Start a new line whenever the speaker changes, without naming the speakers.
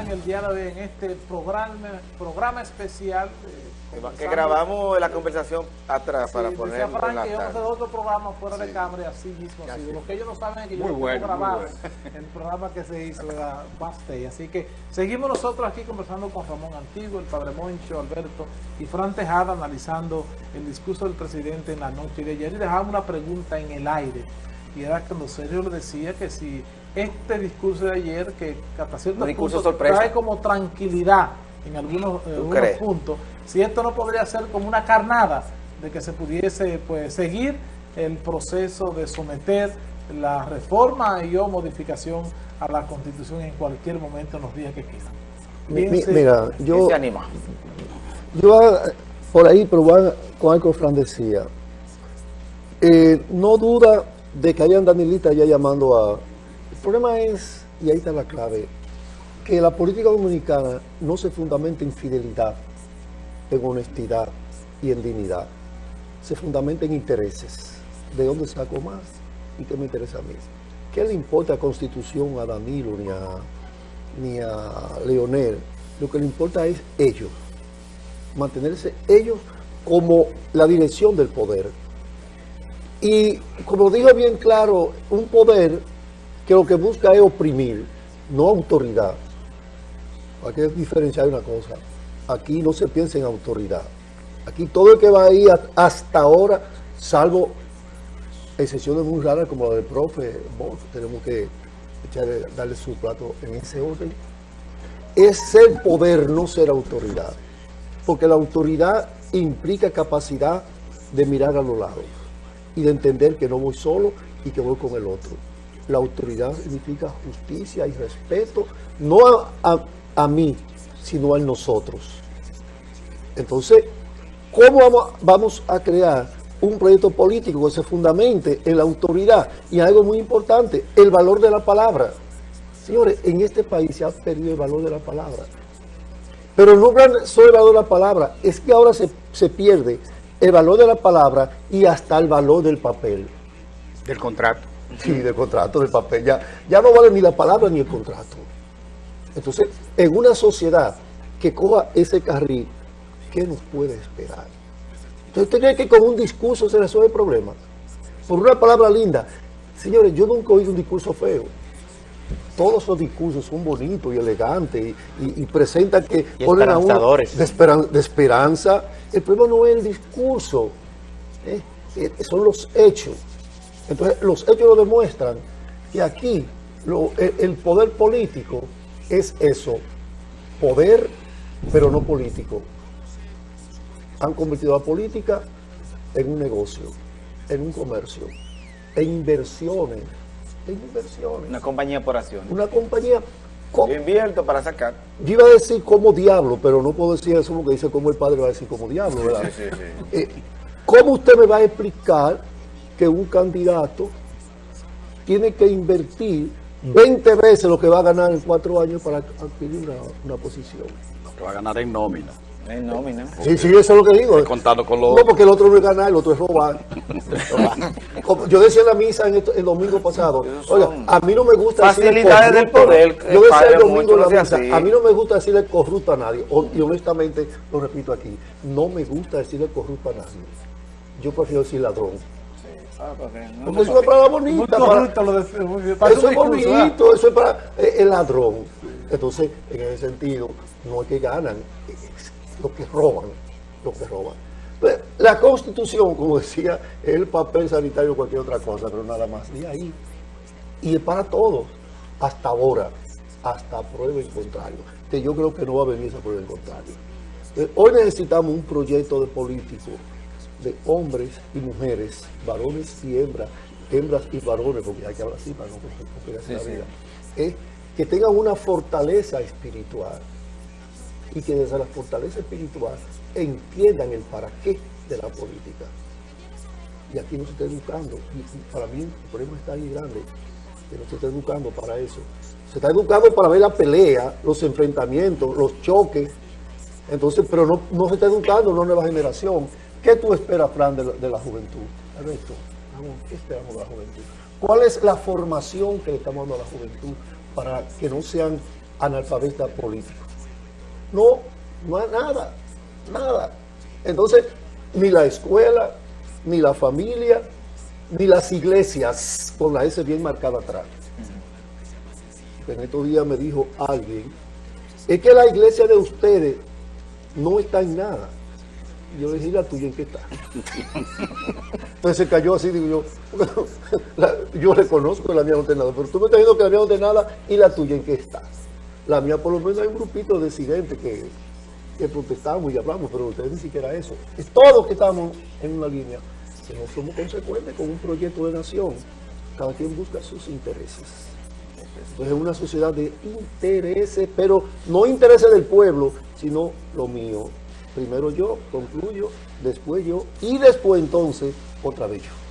en el día de hoy en este programa, programa especial.
Eh, que grabamos la conversación atrás para poner
en la que vamos a hacer otro programa fuera de cámara y así mismo. Así. Lo que ellos no saben es que yo lo grabado el programa que se hizo de la Así que seguimos nosotros aquí conversando con Ramón Antiguo, el Padre Moncho, Alberto y Fran Tejada analizando el discurso del presidente en la noche de ayer y dejamos una pregunta en el aire y era cuando Sergio le decía que si este discurso de ayer, que hasta cierto punto trae como tranquilidad en algunos, puntos, si esto no podría ser como una carnada de que se pudiese pues seguir el proceso de someter la reforma y o modificación a la Constitución en cualquier momento en los días que quieran.
mira, yo, yo ah, por ahí probar con algo Fran decía, eh, no duda de que hayan Danielita ya llamando a... El problema es, y ahí está la clave, que la política dominicana no se fundamenta en fidelidad, en honestidad y en dignidad. Se fundamenta en intereses. ¿De dónde saco más? ¿Y qué me interesa a mí? ¿Qué le importa a Constitución, a Danilo, ni a, ni a Leonel? Lo que le importa es ellos. Mantenerse ellos como la dirección del poder y como dijo bien claro, un poder que lo que busca es oprimir, no autoridad. Hay que diferenciar una cosa. Aquí no se piensa en autoridad. Aquí todo el que va ahí hasta ahora, salvo excepciones muy raras como la del profe, tenemos que darle su plato en ese orden, es ser poder, no ser autoridad. Porque la autoridad implica capacidad de mirar a los lados y de entender que no voy solo y que voy con el otro. La autoridad significa justicia y respeto, no a, mí, sino a nosotros. Entonces, ¿cómo vamos, vamos a crear un proyecto político que se fundamente en la autoridad? Y algo muy importante, el valor de la palabra. Señores, en este país se ha perdido el valor de la palabra. Pero no solo el valor de la palabra, es que ahora se, se pierde el valor de la palabra y hasta el valor del papel.
Del contrato.
Sí, del contrato, del papel. Ya, ya no vale ni la palabra ni el contrato. Entonces, en una sociedad que coja ese carril, ¿qué nos puede esperar? Entonces, ¿usted cree que con un discurso se resuelve el problema? Por una palabra linda. Señores, yo nunca he oído un discurso feo. Todos los discursos son bonitos y elegantes y, presentan que
ponen a uno
de esperanza el problema no es el discurso, ¿eh? Eh, son los hechos. Entonces, los hechos lo demuestran que aquí el, poder político es eso, poder, pero no político. Han convertido la política en un negocio, en un comercio, en inversiones, en inversiones.
Una compañía por acciones.
Una compañía
yo invierto para sacar.
Yo iba a decir como diablo, pero no puedo decir eso porque dice como el padre va a decir como diablo, ¿verdad? Eh, ¿Cómo usted me va a explicar que un candidato tiene que invertir 20 veces lo que va a ganar en cuatro años para adquirir una, una posición?
Lo que va a ganar en nómina.
En nómina.
Sí, sí, eso es lo que digo.
Contando con los...
No, porque el otro no es ganar, el otro es robar. yo decía en la misa en el, domingo pasado, oiga, a mí no me gusta
Facilidades del poder.
Yo decía el domingo en la misa, a mí no me gusta decirle corrupto a nadie. Y honestamente, lo repito aquí, no me gusta decirle corrupto a nadie. Yo prefiero decir ladrón. Ah, porque, es una palabra bonita. Para, eso es bonito, eso es para eh, el ladrón. Entonces, en ese sentido, no es que ganan, lo que roban, lo que roban. Pues, la Constitución, como decía, es el papel sanitario o cualquier otra cosa, pero nada más. Y ahí. Y es para todos, hasta ahora, hasta prueba en contrario. Que yo creo que no va a venir esa prueba en contrario. Eh, hoy necesitamos un proyecto de político de hombres y mujeres, varones y hembras, hembras y varones, porque hay que hablar así para no complicarse la vida, eh, que tengan una fortaleza espiritual y que desde la fortaleza espiritual entiendan el para qué de la política. Y aquí no se está educando. Y para mí el problema está ahí grande, que no se está educando para eso. Se está educando para ver la pelea, los enfrentamientos, los choques. Entonces, pero no, no se está educando una nueva generación. ¿Qué tú esperas, Fran, de la, juventud? Alberto, ¿qué esperamos de la juventud? ¿Cuál es la formación que le estamos dando a la juventud para que no sean analfabeta político. No, no hay nada, nada. Entonces, ni la escuela, ni la familia, ni las iglesias, con la S bien marcada atrás. En estos días me dijo alguien, es que la iglesia de ustedes no está en nada. Yo le dije, ¿y la tuya en qué está? Entonces se cayó así, digo yo, yo reconozco que la mía no nada, pero tú me estás diciendo que la mía no nada, ¿y la tuya en qué está? La mía por lo menos hay un grupito de disidentes que, que protestamos y hablamos, pero ustedes ni siquiera eso. Es todos que estamos en una línea, que no somos consecuentes con un proyecto de nación. Cada quien busca sus intereses. Entonces es una sociedad de intereses, pero no intereses del pueblo, sino lo mío. Primero yo, concluyo, después yo, y después entonces otra vez yo.